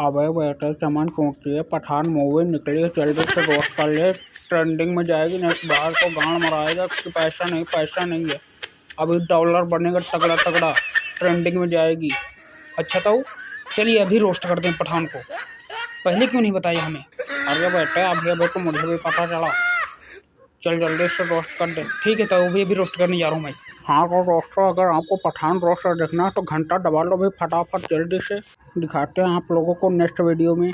अबे बेटे चमन है, पठान मूवी निकली है, जल्दी से रोक कर ले ट्रेंडिंग में जाएगी नेक्स्ट बाहर को गांड मराएगा कि पैसा नहीं पैसा नहीं है। अभी डॉलर बनेगा तगड़ा तगड़ा ट्रेंडिंग में जाएगी। अच्छा तो चलिए अभी रोस्ट कर दें पठान को। पहले क्यों नहीं बताया हमें? अरे बेटे अभी अभी तो मुझे भी पता चला। चल जल्दी से रोस्ट कर दे। ठीक है तो वो भी अभी रोस्ट करने जा रहा हूँ मैं। हाँ तो दोस्तों अगर आपको पठान रोस्टर देखना है तो घंटा दबा लो भाई फटाफट, जल्दी से। दिखाते हैं आप लोगों को नेक्स्ट वीडियो में।